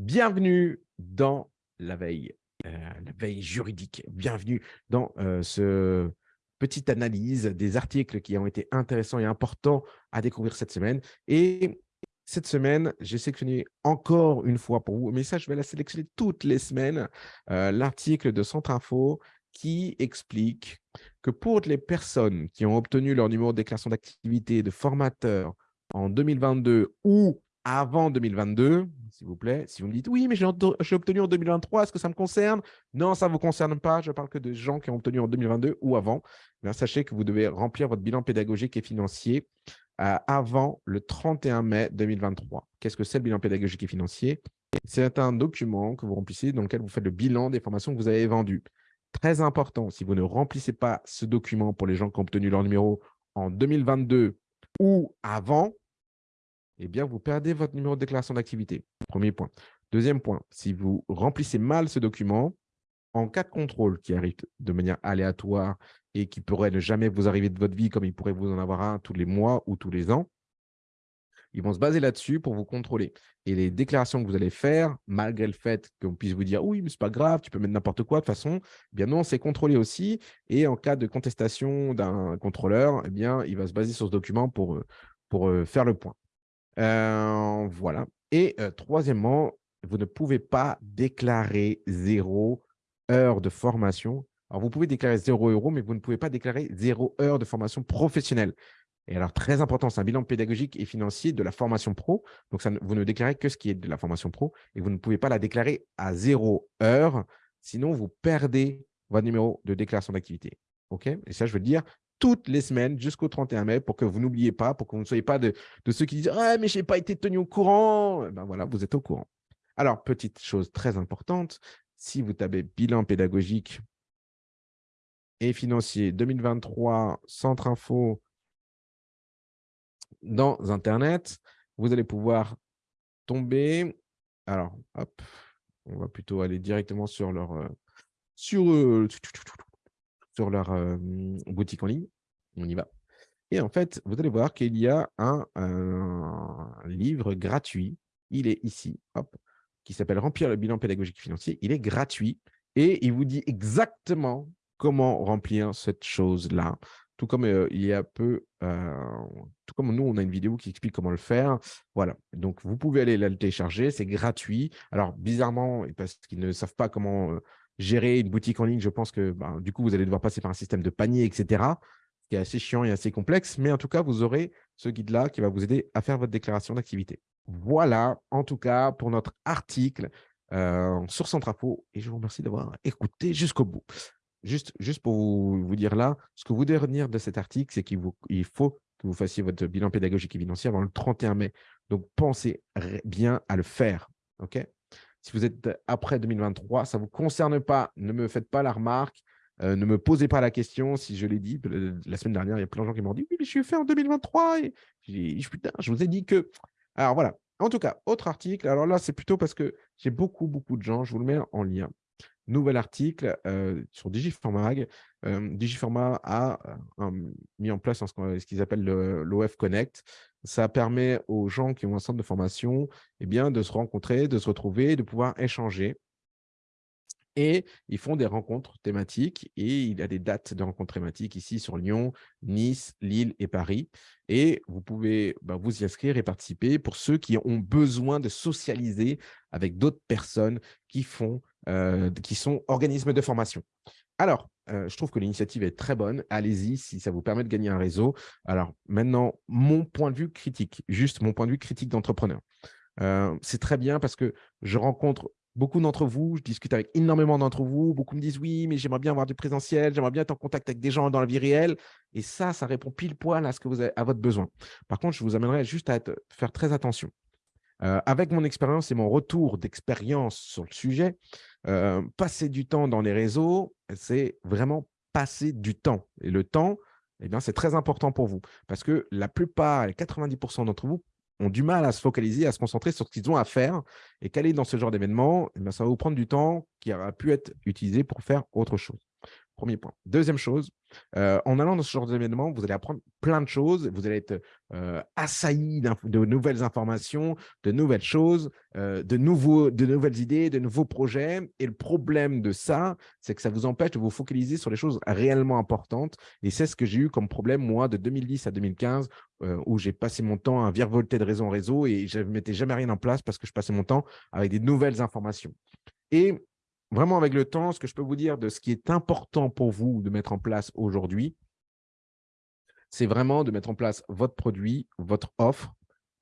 Bienvenue dans la veille, euh, la veille juridique. Bienvenue dans euh, ce petite analyse des articles qui ont été intéressants et importants à découvrir cette semaine. Et cette semaine, j'ai sélectionné encore une fois pour vous, mais ça, je vais la sélectionner toutes les semaines, euh, l'article de Centre Info qui explique que pour les personnes qui ont obtenu leur numéro de déclaration d'activité de formateur en 2022 ou avant 2022, s'il vous plaît. Si vous me dites, oui, mais j'ai obtenu en 2023, est-ce que ça me concerne? Non, ça ne vous concerne pas. Je parle que de gens qui ont obtenu en 2022 ou avant. Eh sachez que vous devez remplir votre bilan pédagogique et financier euh, avant le 31 mai 2023. Qu'est-ce que c'est le bilan pédagogique et financier? C'est un document que vous remplissez dans lequel vous faites le bilan des formations que vous avez vendues. Très important, si vous ne remplissez pas ce document pour les gens qui ont obtenu leur numéro en 2022 ou avant, eh bien, vous perdez votre numéro de déclaration d'activité. Premier point. Deuxième point, si vous remplissez mal ce document, en cas de contrôle qui arrive de manière aléatoire et qui pourrait ne jamais vous arriver de votre vie comme il pourrait vous en avoir un tous les mois ou tous les ans, ils vont se baser là-dessus pour vous contrôler. Et les déclarations que vous allez faire, malgré le fait qu'on puisse vous dire « oui, mais ce n'est pas grave, tu peux mettre n'importe quoi de toute façon », eh bien non, c'est contrôlé aussi. Et en cas de contestation d'un contrôleur, eh bien, il va se baser sur ce document pour, euh, euh, faire le point. Euh, voilà. Et troisièmement, vous ne pouvez pas déclarer zéro heure de formation. Alors, vous pouvez déclarer zéro euro, mais vous ne pouvez pas déclarer zéro heure de formation professionnelle. Et alors, très important, c'est un bilan pédagogique et financier de la formation pro. Donc, vous ne déclarez que ce qui est de la formation pro et vous ne pouvez pas la déclarer à zéro heure. Sinon, vous perdez votre numéro de déclaration d'activité. OK? Et ça, je veux dire, toutes les semaines jusqu'au 31 mai pour que vous n'oubliez pas, pour que vous ne soyez pas de, ceux qui disent ah, mais je n'ai pas été tenu au courant ». Ben voilà, vous êtes au courant. Alors, petite chose très importante, si vous tapez bilan pédagogique et financier 2023, Centre Info dans Internet, vous allez pouvoir tomber. Alors, hop, on va plutôt aller directement sur leur, euh, sur, euh, sur leur boutique en ligne. On y va. Et en fait, vous allez voir qu'il y a un, livre gratuit. Il est ici, qui s'appelle « Remplir le bilan pédagogique financier ». Il est gratuit et il vous dit exactement comment remplir cette chose-là. Tout comme il y a peu, tout comme nous, on a une vidéo qui explique comment le faire. Voilà, donc vous pouvez aller la télécharger, c'est gratuit. Alors, bizarrement, parce qu'ils ne savent pas comment gérer une boutique en ligne, je pense que ben, du coup, vous allez devoir passer par un système de panier, etc., qui est assez chiant et assez complexe. Mais en tout cas, vous aurez ce guide-là qui va vous aider à faire votre déclaration d'activité. Voilà, en tout cas, pour notre article euh, sur Centrafo. Et je vous remercie d'avoir écouté jusqu'au bout. Juste, juste pour vous, dire là, ce que vous devez retenir de cet article, c'est qu'il il faut que vous fassiez votre bilan pédagogique et financier avant le 31 mai. Donc, pensez bien à le faire. OK? Si vous êtes après 2023, ça ne vous concerne pas. Ne me faites pas la remarque. Euh, ne me posez pas la question. Si je l'ai dit la semaine dernière, il y a plein de gens qui m'ont dit « Oui, mais je suis fait en 2023. Et putain, je vous ai dit que… » Alors voilà. En tout cas, autre article. Alors là, c'est plutôt parce que j'ai beaucoup, beaucoup de gens. Je vous le mets en lien nouvel article euh, sur Digiformag. Euh, Digiforma a euh, mis en place ce qu'ils appellent l'OF Connect. Ça permet aux gens qui ont un centre de formation eh bien, de se rencontrer, de se retrouver, de pouvoir échanger. Et ils font des rencontres thématiques et il y a des dates de rencontres thématiques ici sur Lyon, Nice, Lille et Paris. Et vous pouvez bah, vous y inscrire et participer pour ceux qui ont besoin de socialiser avec d'autres personnes qui font euh, qui sont organismes de formation. Alors, euh, je trouve que l'initiative est très bonne. Allez-y si ça vous permet de gagner un réseau. Alors, maintenant, mon point de vue critique, juste mon point de vue critique d'entrepreneur. Euh, c'est très bien parce que je rencontre beaucoup d'entre vous, je discute avec énormément d'entre vous. Beaucoup me disent « oui, mais j'aimerais bien avoir du présentiel, j'aimerais bien être en contact avec des gens dans la vie réelle. » Et ça, ça répond pile poil à ce que vous avez à votre besoin. Par contre, je vous amènerai juste à faire très attention. Avec mon expérience et mon retour d'expérience sur le sujet, passer du temps dans les réseaux, c'est vraiment passer du temps. Et le temps, eh c'est très important pour vous parce que la plupart, les 90% d'entre vous ont du mal à se focaliser, à se concentrer sur ce qu'ils ont à faire et qu'aller dans ce genre d'événement, eh ça va vous prendre du temps qui aura pu être utilisé pour faire autre chose. Premier point. Deuxième chose, euh, en allant dans ce genre d'événement, vous allez apprendre plein de choses. Vous allez être euh, assailli de nouvelles informations, de nouvelles choses, euh, de, nouveaux, de nouvelles idées, de nouveaux projets. Et le problème de ça, c'est que ça vous empêche de vous focaliser sur les choses réellement importantes. Et c'est ce que j'ai eu comme problème, moi, de 2010 à 2015, où j'ai passé mon temps à virevolter de réseau en réseau et je ne mettais jamais rien en place parce que je passais mon temps avec des nouvelles informations. Et vraiment avec le temps, ce que je peux vous dire de ce qui est important pour vous de mettre en place aujourd'hui, c'est vraiment de mettre en place votre produit, votre offre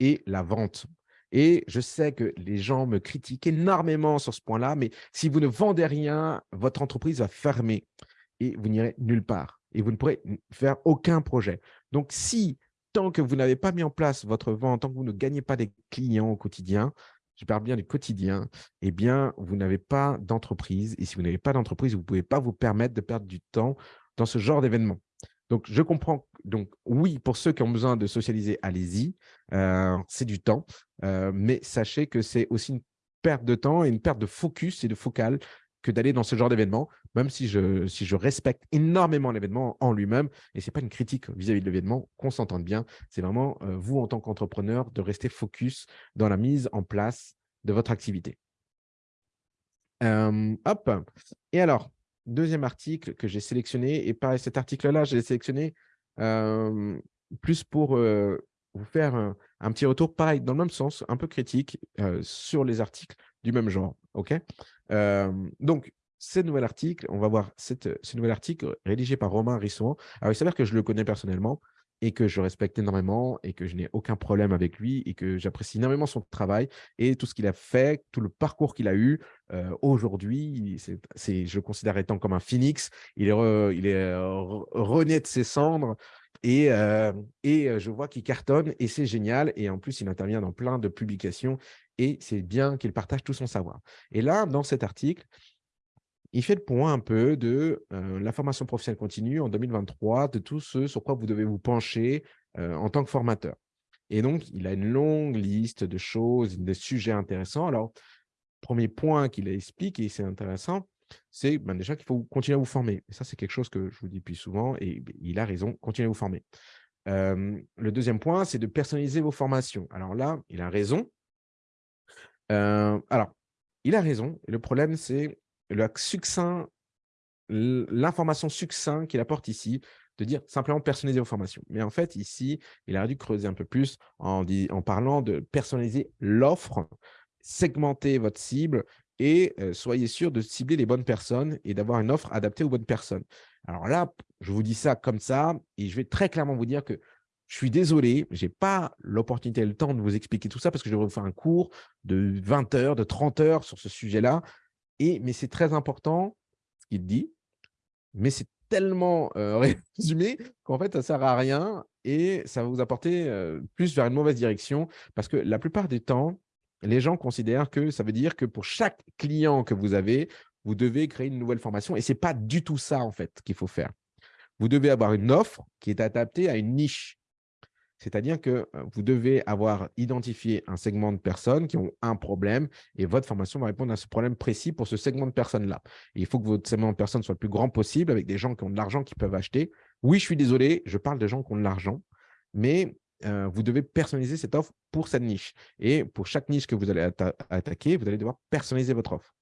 et la vente. Et je sais que les gens me critiquent énormément sur ce point-là, mais si vous ne vendez rien, votre entreprise va fermer et vous n'irez nulle part et vous ne pourrez faire aucun projet. Donc, si tant que vous n'avez pas mis en place votre vente, tant que vous ne gagnez pas des clients au quotidien, je parle bien du quotidien, eh bien, vous n'avez pas d'entreprise. Et si vous n'avez pas d'entreprise, vous ne pouvez pas vous permettre de perdre du temps dans ce genre d'événement. Donc, je comprends. Donc, oui, pour ceux qui ont besoin de socialiser, allez-y. Euh, c'est du temps. Euh, mais sachez que c'est aussi une perte de temps et une perte de focus et de focal que d'aller dans ce genre d'événement, même si je, respecte énormément l'événement en lui-même. Et ce n'est pas une critique vis-à-vis de l'événement, qu'on s'entende bien. C'est vraiment euh, vous, en tant qu'entrepreneur, de rester focus dans la mise en place de votre activité. hop. Et alors, deuxième article que j'ai sélectionné, et pareil, cet article-là, je l'ai sélectionné plus pour vous faire un, petit retour, pareil, dans le même sens, un peu critique, sur les articles du même genre. ok? Donc, ce nouvel article, on va voir cette, ce nouvel article rédigé par Romain Risson. Alors, il s'avère que je le connais personnellement et que je respecte énormément et que je n'ai aucun problème avec lui et que j'apprécie énormément son travail et tout ce qu'il a fait, tout le parcours qu'il a eu. Aujourd'hui, je le considère étant comme un phoenix. Il est, il est rené de ses cendres et, et je vois qu'il cartonne et c'est génial. Et en plus, il intervient dans plein de publications et c'est bien qu'il partage tout son savoir. Et là, dans cet article, il fait le point un peu de la formation professionnelle continue en 2023, de tout ce sur quoi vous devez vous pencher en tant que formateur. Et donc, il a une longue liste de choses, de sujets intéressants. Alors, premier point qu'il explique, et c'est intéressant, c'est ben, déjà qu'il faut continuer à vous former. Et ça, c'est quelque chose que je vous dis depuis souvent, et il a raison, continuez à vous former. le deuxième point, c'est de personnaliser vos formations. Alors là, il a raison. Alors, il a raison. Le problème, c'est le succinct, l'information succinct qu'il apporte ici, de dire simplement personnaliser vos formations. Mais en fait, ici, il aurait dû creuser un peu plus en, en parlant de personnaliser l'offre, segmenter votre cible et soyez sûr de cibler les bonnes personnes et d'avoir une offre adaptée aux bonnes personnes. Alors là, je vous dis ça comme ça et je vais très clairement vous dire que je suis désolé, je n'ai pas l'opportunité et le temps de vous expliquer tout ça parce que je vais vous faire un cours de 20 heures, de 30 heures sur ce sujet-là. Et, mais c'est très important ce qu'il dit, mais c'est tellement résumé qu'en fait, ça ne sert à rien et ça va vous apporter plus vers une mauvaise direction parce que la plupart du temps, les gens considèrent que ça veut dire que pour chaque client que vous avez, vous devez créer une nouvelle formation et ce n'est pas du tout ça en fait qu'il faut faire. Vous devez avoir une offre qui est adaptée à une niche. C'est-à-dire que vous devez avoir identifié un segment de personnes qui ont un problème et votre formation va répondre à ce problème précis pour ce segment de personnes-là. Il faut que votre segment de personnes soit le plus grand possible avec des gens qui ont de l'argent qui peuvent acheter. Oui, je suis désolé, je parle de gens qui ont de l'argent, mais vous devez personnaliser cette offre pour cette niche. Et pour chaque niche que vous allez attaquer, vous allez devoir personnaliser votre offre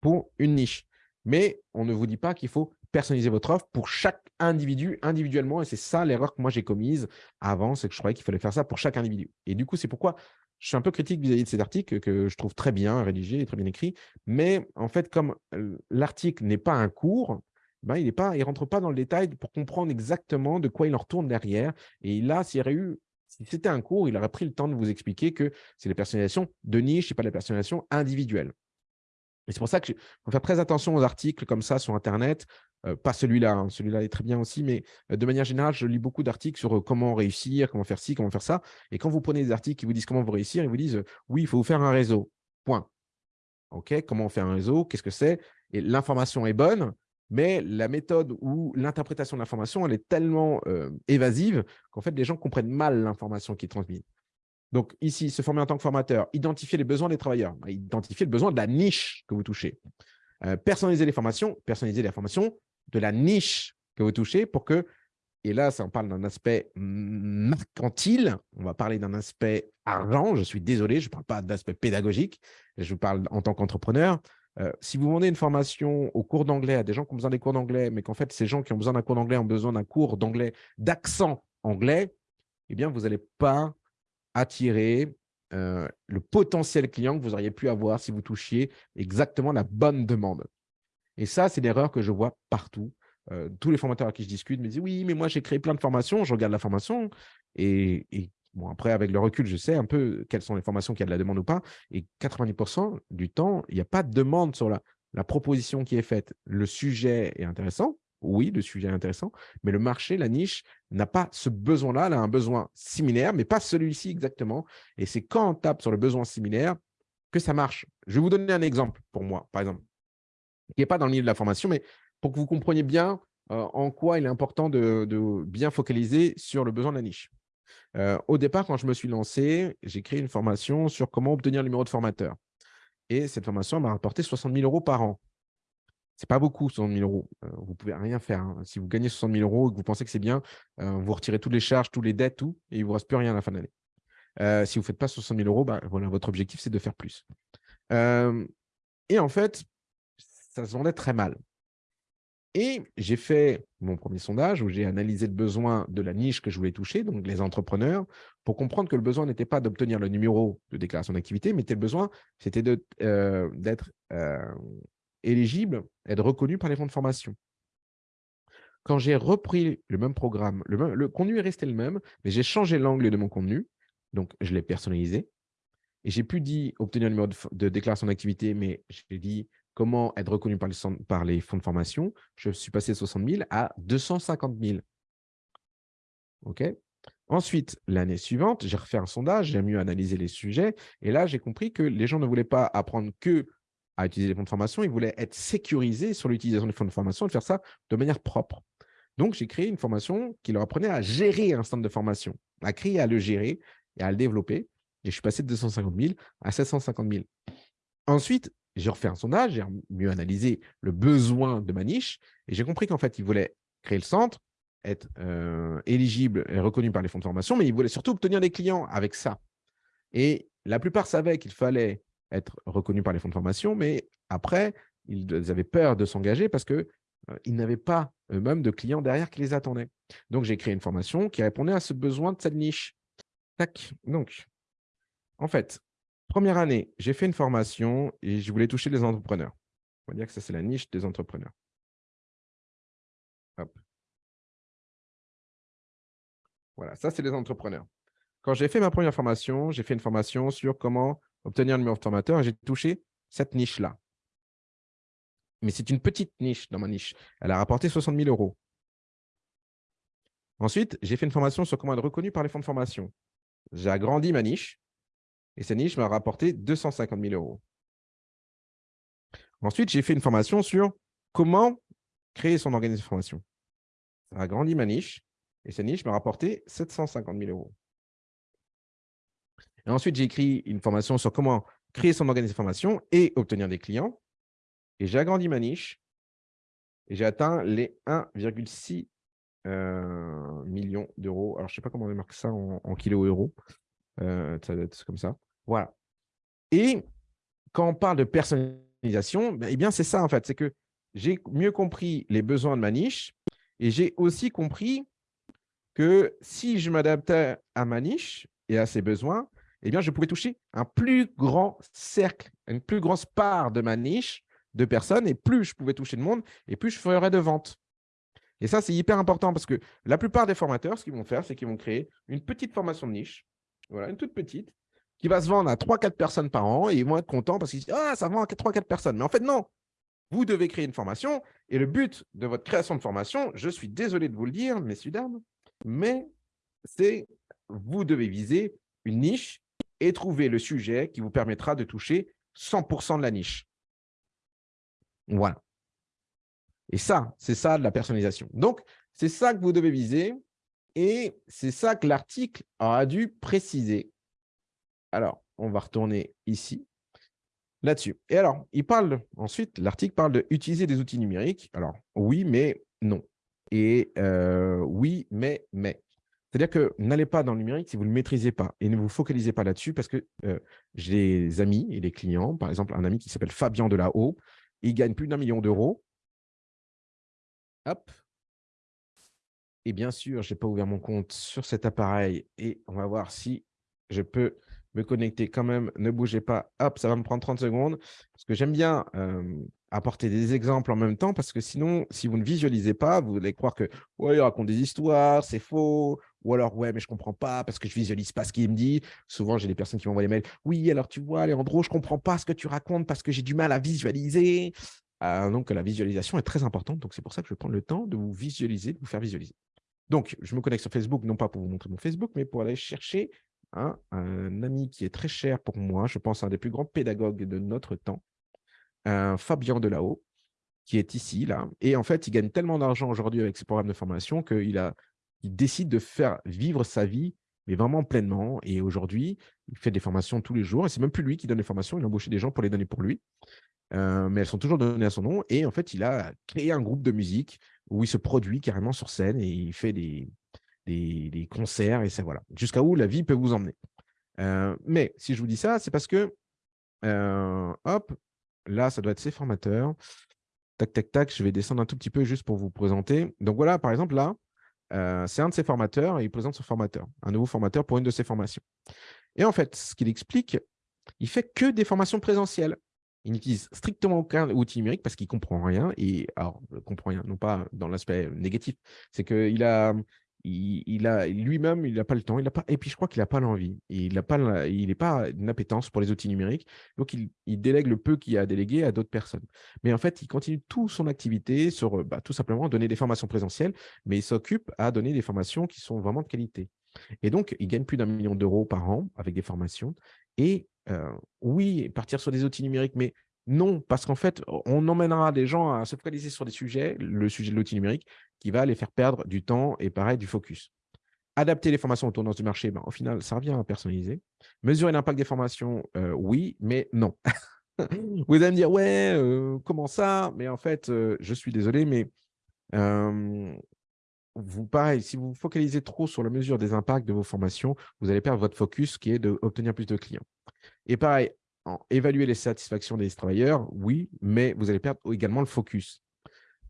pour une niche. Mais on ne vous dit pas qu'il faut personnaliser votre offre pour chaque individu individuellement. Et c'est ça l'erreur que moi j'ai commise avant, c'est que je croyais qu'il fallait faire ça pour chaque individu. Et du coup, c'est pourquoi je suis un peu critique vis-à-vis de cet article que je trouve très bien rédigé et très bien écrit. Mais en fait, comme l'article n'est pas un cours, ben, il ne rentre pas dans le détail pour comprendre exactement de quoi il en retourne derrière. Et là, s'il y aurait eu si c'était un cours, il aurait pris le temps de vous expliquer que c'est la personnalisation de niche et pas la personnalisation individuelle. Et c'est pour ça qu'il faut faire très attention aux articles comme ça sur Internet pas celui-là, hein, celui-là est très bien aussi, mais de manière générale, je lis beaucoup d'articles sur comment réussir, comment faire ci, comment faire ça. Et quand vous prenez des articles qui vous disent comment vous réussir, ils vous disent oui, il faut vous faire un réseau. Point. OK, comment faire un réseau Qu'est-ce que c'est? Et l'information est bonne, mais la méthode ou l'interprétation de l'information, elle est tellement évasive qu'en fait, les gens comprennent mal l'information qui est transmise. Donc ici, se former en tant que formateur, identifier les besoins des travailleurs, bah, identifier le besoin de la niche que vous touchez. personnaliser les formations, personnaliser les formations de la niche que vous touchez pour que, et là, ça, on parle d'un aspect mercantile, on va parler d'un aspect argent, je suis désolé, je ne parle pas d'aspect pédagogique, je vous parle en tant qu'entrepreneur. Euh, si vous vendez une formation au cours d'anglais à des gens qui ont besoin des cours d'anglais, mais qu'en fait, ces gens qui ont besoin d'un cours d'anglais ont besoin d'un cours d'anglais, d'accent anglais, eh bien, vous n'allez pas attirer euh, le potentiel client que vous auriez pu avoir si vous touchiez exactement la bonne demande. Et ça, c'est l'erreur que je vois partout. Euh, tous les formateurs à qui je discute me disent « Oui, mais moi, j'ai créé plein de formations, je regarde la formation. Et, bon, après, avec le recul, je sais un peu quelles sont les formations qui a de la demande ou pas. Et 90% du temps, il n'y a pas de demande sur la, la proposition qui est faite. Le sujet est intéressant, oui, le sujet est intéressant, mais le marché, la niche, n'a pas ce besoin-là, elle a un besoin similaire, mais pas celui-ci exactement. Et c'est quand on tape sur le besoin similaire que ça marche. Je vais vous donner un exemple pour moi, par exemple, qui n'est pas dans le milieu de la formation, mais pour que vous compreniez bien euh, en quoi il est important de, bien focaliser sur le besoin de la niche. Euh, au départ, quand je me suis lancé, j'ai créé une formation sur comment obtenir le numéro de formateur. Et cette formation m'a rapporté 60 000 euros par an. Ce n'est pas beaucoup, 60 000 euros. Euh, vous pouvez rien faire. Hein. Si vous gagnez 60 000 euros et que vous pensez que c'est bien, vous retirez toutes les charges, toutes les dettes, tout, et il vous reste plus rien à la fin de l'année. si vous ne faites pas 60 000 euros, bah, voilà, votre objectif, c'est de faire plus. et en fait, ça se vendait très mal. Et j'ai fait mon premier sondage où j'ai analysé le besoin de la niche que je voulais toucher, donc les entrepreneurs, pour comprendre que le besoin n'était pas d'obtenir le numéro de déclaration d'activité, mais le besoin, c'était euh, d'être euh, éligible, être reconnu par les fonds de formation. Quand j'ai repris le même programme, le, contenu est resté le même, mais j'ai changé l'angle de mon contenu, donc je l'ai personnalisé, et j'ai pu dire obtenir le numéro de déclaration d'activité, mais j'ai dit comment être reconnu par les, par les fonds de formation, je suis passé de 60 000 à 250 000. OK? Ensuite, l'année suivante, j'ai refait un sondage, j'ai mieux analysé les sujets. Et là, j'ai compris que les gens ne voulaient pas apprendre que à utiliser les fonds de formation, ils voulaient être sécurisés sur l'utilisation des fonds de formation et faire ça de manière propre. Donc, j'ai créé une formation qui leur apprenait à gérer un centre de formation, à créer, à le gérer et à le développer. Et je suis passé de 250 000 à 750 000. Ensuite, j'ai refait un sondage, j'ai mieux analysé le besoin de ma niche et j'ai compris qu'en fait, ils voulaient créer le centre, être euh, éligible et reconnu par les fonds de formation, mais ils voulaient surtout obtenir des clients avec ça. Et la plupart savaient qu'il fallait être reconnu par les fonds de formation, mais après, ils avaient peur de s'engager parce qu'ils euh, n'avaient pas eux-mêmes de clients derrière qui les attendaient. Donc, j'ai créé une formation qui répondait à ce besoin de cette niche. Tac. Donc, en fait, Première année, j'ai fait une formation et je voulais toucher les entrepreneurs. On va dire que ça, c'est la niche des entrepreneurs. Voilà, ça, c'est les entrepreneurs. Quand j'ai fait ma première formation, j'ai fait une formation sur comment obtenir un numéro de formateur j'ai touché cette niche-là. Mais c'est une petite niche dans ma niche. Elle a rapporté 60 000 euros. Ensuite, j'ai fait une formation sur comment être reconnu par les fonds de formation. J'ai agrandi ma niche et cette niche m'a rapporté 250 000 euros. Ensuite, j'ai fait une formation sur comment créer son organisme de formation. Ça a agrandi ma niche et cette niche m'a rapporté 750 000 euros. Et ensuite, j'ai écrit une formation sur comment créer son organisme de formation et obtenir des clients. Et j'ai agrandi ma niche et j'ai atteint les 1,6 euh, millions d'euros. Alors, je ne sais pas comment on marque ça en, en kilo-euros. Euh, ça doit être comme ça. Voilà. Et quand on parle de personnalisation, ben, eh bien, c'est ça en fait. C'est que j'ai mieux compris les besoins de ma niche et j'ai aussi compris que si je m'adaptais à ma niche et à ses besoins, eh bien, je pourrais toucher un plus grand cercle, une plus grosse part de ma niche de personnes. Et plus je pouvais toucher de monde, et plus je ferais de ventes. Et ça, c'est hyper important parce que la plupart des formateurs, ce qu'ils vont faire, c'est qu'ils vont créer une petite formation de niche, voilà, une toute petite, qui va se vendre à 3-4 personnes par an et ils vont être contents parce qu'ils disent « Ah, ça vend à 3-4 personnes ». Mais en fait, non. Vous devez créer une formation et le but de votre création de formation, je suis désolé de vous le dire, messieurs, dames, mais c'est vous devez viser une niche et trouver le sujet qui vous permettra de toucher 100% de la niche. Voilà. Et ça, c'est ça de la personnalisation. Donc, c'est ça que vous devez viser et c'est ça que l'article a dû préciser. Alors, on va retourner ici. là-dessus. Et alors, il parle ensuite, l'article parle d'utiliser des outils numériques. Alors, oui, mais non. Et euh, oui, mais, mais. C'est-à-dire que n'allez pas dans le numérique si vous ne le maîtrisez pas et ne vous focalisez pas là-dessus parce que euh, j'ai des amis et des clients, par exemple un ami qui s'appelle Fabien Delahaut, il gagne plus d'un million d'euros. Hop. Et bien sûr, je n'ai pas ouvert mon compte sur cet appareil et on va voir si je peux me connecter quand même. Ne bougez pas. Hop, ça va me prendre 30 secondes parce que j'aime bien apporter des exemples en même temps parce que sinon, si vous ne visualisez pas, vous allez croire que ouais, il raconte des histoires, c'est faux. Ou alors, ouais, mais je ne comprends pas parce que je ne visualise pas ce qu'il me dit. Souvent, j'ai des personnes qui m'envoient des mails. Oui, alors tu vois, Léandro, je ne comprends pas ce que tu racontes parce que j'ai du mal à visualiser. Ah, donc, la visualisation est très importante. Donc, c'est pour ça que je vais prendre le temps de vous visualiser, de vous faire visualiser. Donc, je me connecte sur Facebook, non pas pour vous montrer mon Facebook, mais pour aller chercher un ami qui est très cher pour moi, je pense un des plus grands pédagogues de notre temps, un Fabien Delahaut, qui est ici, là. Et en fait, il gagne tellement d'argent aujourd'hui avec ses programmes de formation qu'il a, il décide de faire vivre sa vie, mais vraiment pleinement. Et aujourd'hui, il fait des formations tous les jours. Et c'est même plus lui qui donne les formations, il a embauché des gens pour les donner pour lui. Euh, mais elles sont toujours données à son nom. Et en fait, il a créé un groupe de musique où il se produit carrément sur scène et il fait des, des, concerts et ça, voilà. Jusqu'à où la vie peut vous emmener. Euh, mais si je vous dis ça, c'est parce que, euh, hop, là, ça doit être ses formateurs. Tac, tac, tac, je vais descendre un tout petit peu juste pour vous présenter. Donc voilà, par exemple, là, euh, c'est un de ses formateurs et il présente son formateur, un nouveau formateur pour une de ses formations. Et en fait, ce qu'il explique, il fait que des formations présentielles. Il n'utilise strictement aucun outil numérique parce qu'il ne comprend rien. Et alors, il comprend rien, non pas dans l'aspect négatif, c'est qu'il a, il, a lui-même, il n'a pas le temps, il a pas, et puis je crois qu'il n'a pas l'envie. Il n'a pas, pas une appétence pour les outils numériques, donc il, délègue le peu qu'il a délégué à d'autres personnes. Mais en fait, il continue toute son activité sur, bah, tout simplement, donner des formations présentielles, mais il s'occupe à donner des formations qui sont vraiment de qualité. Et donc, il gagne plus d'un million d'euros par an avec des formations. Et euh, oui, partir sur des outils numériques, mais non, parce qu'en fait, on emmènera des gens à se focaliser sur des sujets, le sujet de l'outil numérique, qui va les faire perdre du temps et pareil, du focus. Adapter les formations aux tendances du marché, ben, au final, ça revient à personnaliser. Mesurer l'impact des formations, euh, oui, mais non. vous allez me dire, ouais, euh, comment ça? Mais en fait, euh, je suis désolé, mais vous, pareil, si vous vous focalisez trop sur la mesure des impacts de vos formations, vous allez perdre votre focus qui est d'obtenir plus de clients. Et pareil, évaluer les satisfactions des travailleurs, oui, mais vous allez perdre également le focus.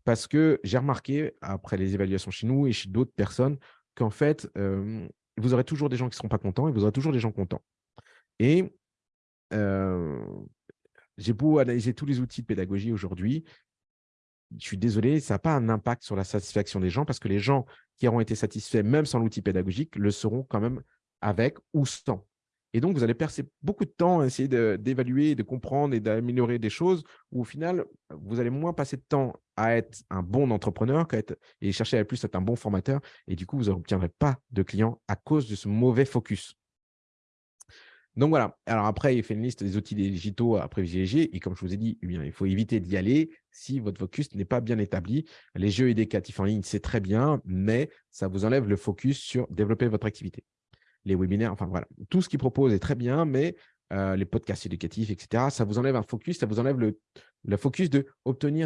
Parce que j'ai remarqué, après les évaluations chez nous et chez d'autres personnes, qu'en fait, vous aurez toujours des gens qui ne seront pas contents et vous aurez toujours des gens contents. Et j'ai beau analyser tous les outils de pédagogie aujourd'hui, je suis désolé, ça n'a pas un impact sur la satisfaction des gens parce que les gens qui auront été satisfaits, même sans l'outil pédagogique, le seront quand même avec ou sans. Et donc, vous allez passer beaucoup de temps à essayer d'évaluer, de, comprendre et d'améliorer des choses où, au final, vous allez moins passer de temps à être un bon entrepreneur et chercher à plus être un bon formateur. Et du coup, vous n'obtiendrez pas de clients à cause de ce mauvais focus. Donc voilà. Alors après, il fait une liste des outils digitaux à privilégier. Et comme je vous ai dit, eh il faut éviter d'y aller si votre focus n'est pas bien établi. Les jeux éducatifs en ligne, c'est très bien, mais ça vous enlève le focus sur développer votre activité les webinaires, enfin voilà, tout ce qu'ils proposent est très bien, mais euh, les podcasts éducatifs, etc., ça vous enlève un focus, ça vous enlève le, le focus de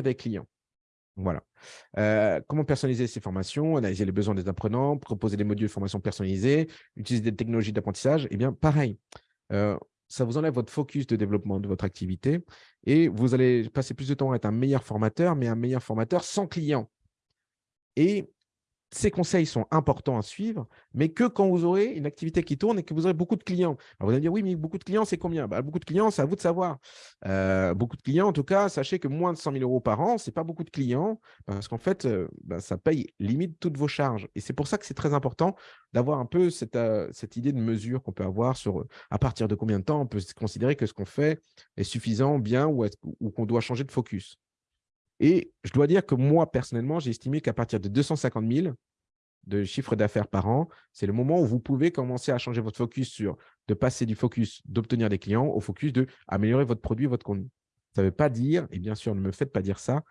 des clients. Voilà. Euh, comment personnaliser ces formations, analyser les besoins des apprenants, proposer des modules de formation personnalisés, utiliser des technologies d'apprentissage, eh bien, pareil. Euh, ça vous enlève votre focus de développement de votre activité et vous allez passer plus de temps à être un meilleur formateur, mais un meilleur formateur sans clients. Et ces conseils sont importants à suivre, mais que quand vous aurez une activité qui tourne et que vous aurez beaucoup de clients. vous allez dire, oui, mais beaucoup de clients, c'est combien? Bah, Beaucoup de clients, c'est à vous de savoir. Euh, beaucoup de clients, en tout cas, sachez que moins de 100 000 euros par an, ce n'est pas beaucoup de clients parce qu'en fait, euh, bah, ça paye limite toutes vos charges. Et c'est pour ça que c'est très important d'avoir un peu cette, euh, idée de mesure qu'on peut avoir sur à partir de combien de temps on peut considérer que ce qu'on fait est suffisant, bien ou qu'on doit changer de focus. Et je dois dire que moi, personnellement, j'ai estimé qu'à partir de 250 000 de chiffre d'affaires par an, c'est le moment où vous pouvez commencer à changer votre focus sur de passer du focus d'obtenir des clients au focus de améliorer votre produit, votre contenu. Ça ne veut pas dire, et bien sûr, ne me faites pas dire ça,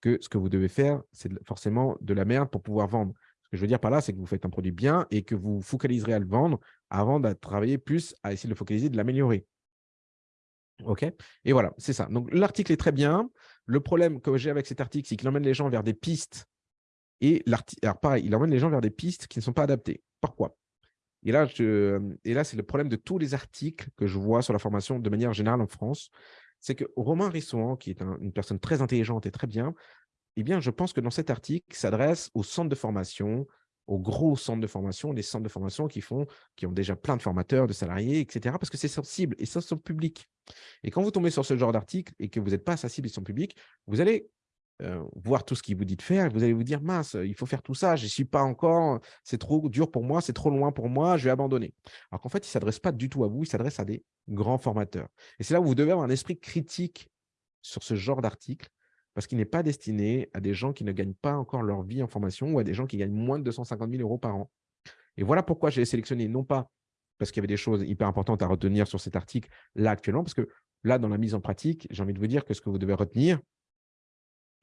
que ce que vous devez faire, c'est forcément de la merde pour pouvoir vendre. Ce que je veux dire par là, c'est que vous faites un produit bien et que vous focaliserez à le vendre avant de travailler plus à essayer de le focaliser, de l'améliorer. OK? Et voilà, c'est ça. Donc, l'article est très bien. Le problème que j'ai avec cet article, c'est qu'il emmène les gens vers des pistes. Et alors, pareil, il emmène les gens vers des pistes qui ne sont pas adaptées. Pourquoi? Et là, là c'est le problème de tous les articles que je vois sur la formation de manière générale en France. C'est que Romain Rissouan, qui est une personne très intelligente et très bien, eh bien, je pense que dans cet article, s'adresse aux centres de formation, aux gros centres de formation, les centres de formation qui, font, qui ont déjà plein de formateurs, de salariés, etc. Parce que c'est sensible et ça, c'est public. Et quand vous tombez sur ce genre d'article et que vous n'êtes pas sensible et son public, vous allez euh, voir tout ce qu'il vous dit de faire et vous allez vous dire, mince, il faut faire tout ça, je n'y suis pas encore, c'est trop dur pour moi, c'est trop loin pour moi, je vais abandonner. Alors qu'en fait, il ne s'adresse pas du tout à vous, il s'adresse à des grands formateurs. Et c'est là où vous devez avoir un esprit critique sur ce genre d'article parce qu'il n'est pas destiné à des gens qui ne gagnent pas encore leur vie en formation ou à des gens qui gagnent moins de 250 000 euros par an. Et voilà pourquoi j'ai sélectionné, non pas parce qu'il y avait des choses hyper importantes à retenir sur cet article là actuellement, parce que là, dans la mise en pratique, j'ai envie de vous dire que ce que vous devez retenir,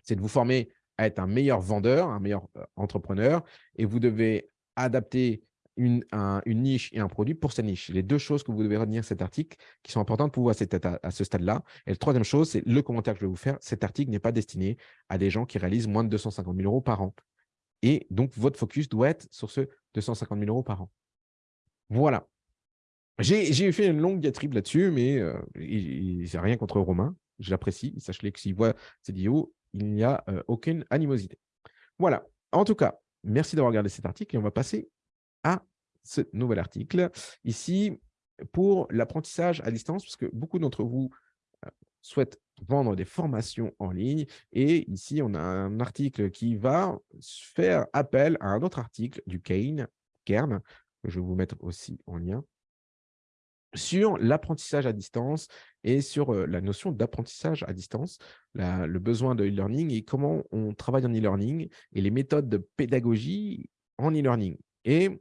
c'est de vous former à être un meilleur vendeur, un meilleur euh, entrepreneur, et vous devez adapter une, niche et un produit pour sa niche. Les deux choses que vous devez retenir cet article qui sont importantes pour vous à, ce stade-là. Et la troisième chose, c'est le commentaire que je vais vous faire. Cet article n'est pas destiné à des gens qui réalisent moins de 250 000 euros par an. Et donc, votre focus doit être sur ce 250 000 euros par an. Voilà. J'ai fait une longue diatribe là-dessus, mais euh, il n'y a rien contre Romain. Je l'apprécie. Sachez que s'il voit cette vidéo, il n'y a euh, aucune animosité. Voilà. En tout cas, merci d'avoir regardé cet article et on va passer à ce nouvel article. Ici, pour l'apprentissage à distance, parce que beaucoup d'entre vous euh, souhaitent vendre des formations en ligne. Et ici, on a un article qui va faire appel à un autre article du Kane, Kern, que je vais vous mettre aussi en lien, sur l'apprentissage à distance et sur euh, la notion d'apprentissage à distance, le besoin de e-learning et comment on travaille en e-learning et les méthodes de pédagogie en e-learning. Et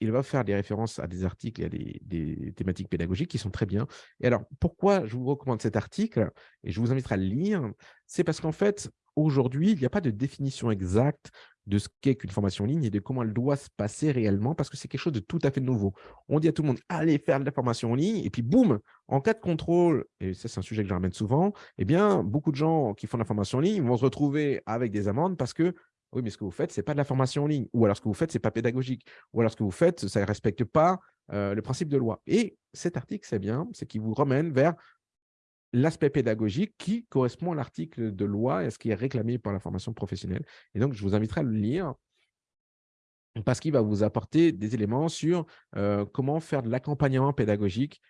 il va faire des références à des articles et à des, thématiques pédagogiques qui sont très bien. Et alors, pourquoi je vous recommande cet article et je vous inviterai à le lire? C'est parce qu'en fait, aujourd'hui, il n'y a pas de définition exacte de ce qu'est qu'une formation en ligne et de comment elle doit se passer réellement parce que c'est quelque chose de tout à fait nouveau. On dit à tout le monde, allez faire de la formation en ligne et puis boum, en cas de contrôle, et ça c'est un sujet que je ramène souvent, eh bien, beaucoup de gens qui font de la formation en ligne vont se retrouver avec des amendes parce que oui, mais ce que vous faites, ce n'est pas de la formation en ligne. Ou alors, ce que vous faites, ce n'est pas pédagogique. Ou alors, ce que vous faites, ça ne respecte pas le principe de loi. Et cet article, c'est bien, c'est qu'il vous ramène vers l'aspect pédagogique qui correspond à l'article de loi et à ce qui est réclamé par la formation professionnelle. Et donc, je vous inviterai à le lire parce qu'il va vous apporter des éléments sur comment faire de l'accompagnement pédagogique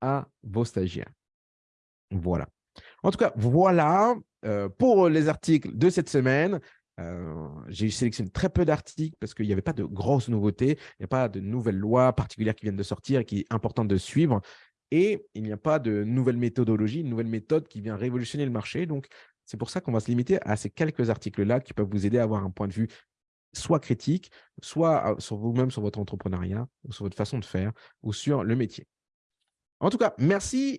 à vos stagiaires. Voilà. En tout cas, voilà pour les articles de cette semaine. Euh, j'ai sélectionné très peu d'articles parce qu'il n'y avait pas de grosses nouveautés, il n'y a pas de nouvelles lois particulières qui viennent de sortir et qui est important de suivre. Et il n'y a pas de nouvelle méthodologie, une nouvelle méthode qui vient révolutionner le marché. Donc, c'est pour ça qu'on va se limiter à ces quelques articles-là qui peuvent vous aider à avoir un point de vue soit critique, soit euh, sur vous-même, sur votre entrepreneuriat, sur votre façon de faire, ou sur le métier. En tout cas, merci